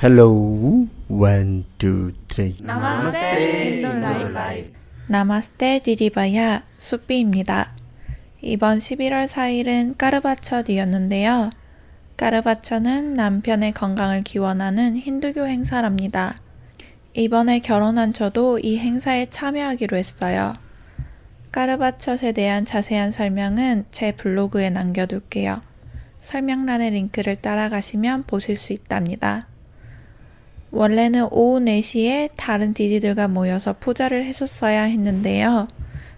Hello, one, two, three. नमस्ते 인도라이브 नमस्ते दीदी भैया 수비입니다. 이번 11월 4일은 까르바처디였는데요. 까르바처는 남편의 건강을 기원하는 힌두교 행사랍니다. 이번에 결혼한 저도 이 행사에 참여하기로 했어요. 까르바처에 대한 자세한 설명은 제 블로그에 남겨둘게요. 설명란의 링크를 따라가시면 보실 수 있답니다. 원래는 오후 4시에 다른 디디들과 모여서 푸자를 했었어야 했는데요.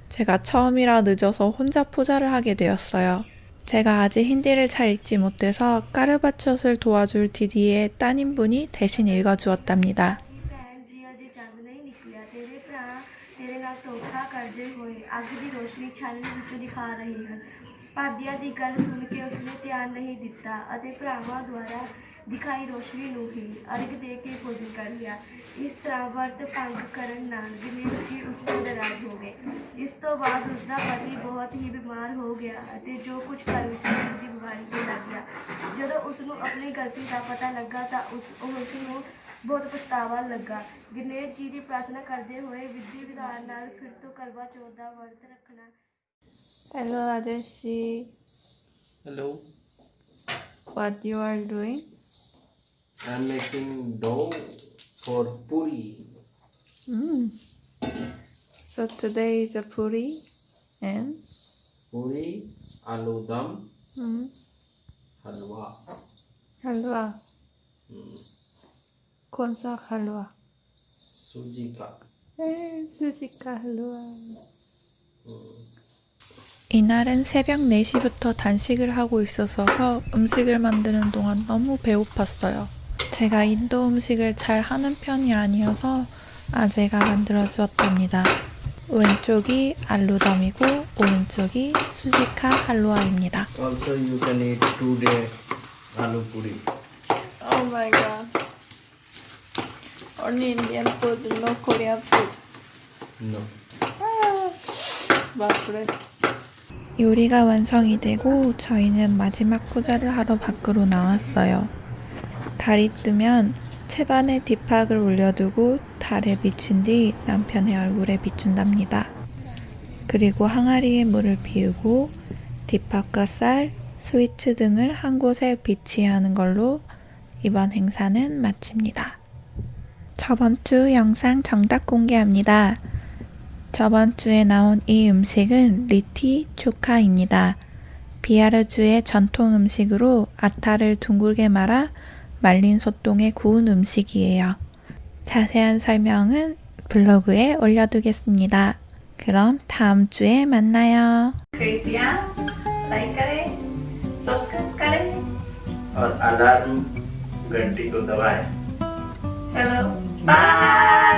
제가 처음이라 늦어서 혼자 푸자를 하게 되었어요. 제가 아직 힌디를 잘 읽지 못해서 까르바처를 도와줄 디디의 따님분이 대신 읽어주었답니다. ਭੈਣ ਜੀ ਅਜੇ ਚੰਦ ਨਹੀਂ ਨਿਕਲਿਆ ਤੇਰੇ ਭਰਾ ਤੇਰੇ ਨਾਲ ਧੋਖਾ ਕਰਦੇ ਹੋਏ ਅੱਗ ਦੀ ਰੋਸ਼ਨੀ ਛਾਨਣੀ ਵਿੱਚੋਂ ਦਿਖਾ ਰਹੇ ਹਨ ਭਾਬੀਆਂ ਦੀ ਗੱਲ ਸੁਣ ਕੇ ਉਸਨੇ ਧਿਆਨ ਨਹੀਂ ਦਿੱਤਾ ਅਤੇ ਭਰਾਵਾਂ ਦੁਆਰਾ ਦਿਖਾਈ ਰੋਸ਼ਨੀ ਨੂੰ ਹੀ ਅਰਗ ਦੇ ਕੇ ਭੋਜਨ ਕਰ ਲਿਆ ਇਸ ਤਰ੍ਹਾਂ ਵਰਤ ਭੰਗ ਕਰਨ ਨਾਲ ਗਣੇਸ਼ ਜੀ ਉਸ ਤੋਂ ਨਾਰਾਜ਼ ਹੋ ਗਏ ਇਸ ਤੋਂ ਬਾਅਦ ਉਸ ਦਾ ਪਤੀ ਬਹੁਤ ਹੀ ਬਿਮਾਰ ਹੋ ਗਿਆ ਅਤੇ ਜੋ ਕੁਝ ਘਰ ਵਿੱਚ ਸੀ ਦੀ ਬਿਮਾਰੀ ਹੋ ਲੱਗ ਗਿਆ ਜਦੋਂ ਉਸ ਨੂੰ ਆਪਣੀ ਗਲਤੀ ਦਾ ਪਤਾ ਲੱਗਾ ਤਾਂ ਉਸ ਉਸ ਨੂੰ ਬਹੁਤ ਪਛਤਾਵਾ ਲੱਗਾ ਗਣੇਸ਼ ਜੀ ਦੀ ਪ੍ਰਾਰਥਨਾ ਕਰਦੇ ਹੋਏ ਵਿਧੀ ਵਿਧਾਨ ਨਾਲ ਫਿਰ ਤੋਂ ਕਰਵਾ ਚੌਥ ਦਾ ਵਰਤ ਰੱਖਣਾ Hello, Adeshi. Hello. What you are doing? I'm making dough for puri. Mm. So today is a puri and Puri, aloo dum, mm, halwa. halwa. Hmm. कौन सा हलवा Suji ka. 수지 का हलवा 이날은 새벽 4시부터 단식을 하고 있어서 음식을 만드는 동안 너무 배고팠어요. 제가 인도 음식을 잘 하는 편이 아니어서 아재가 만들어 주었답니다. 왼쪽이 알루덤이고 오른쪽이 수지카 할루아입니다. Also, you can eat two day aloo puri. Oh my god. Only Indian food, no Korean food. No. 맞그래. 요리가 완성이 되고 저희는 마지막 푸자를 하러 밖으로 나왔어요. 달이 뜨면 채반에 뒷팍을 올려두고 달에 비춘 뒤 남편의 얼굴에 비춘답니다. 그리고 항아리에 물을 비우고 뒷팍과 쌀, 스위츠 등을 한 곳에 비치하는 걸로 이번 행사는 마칩니다. 저번 주 영상 정답 공개합니다. 저번 주에 나온 이 음식은 리티 초카입니다. 비아르주의 전통 음식으로 아타를 둥글게 말아 말린 소똥에 구운 음식이에요. 자세한 설명은 블로그에 올려두겠습니다. 그럼 다음 주에 만나요. कृपया लाइक करें सब्सक्राइब करें और अलार्म घंटी को दबाएं चलो बाय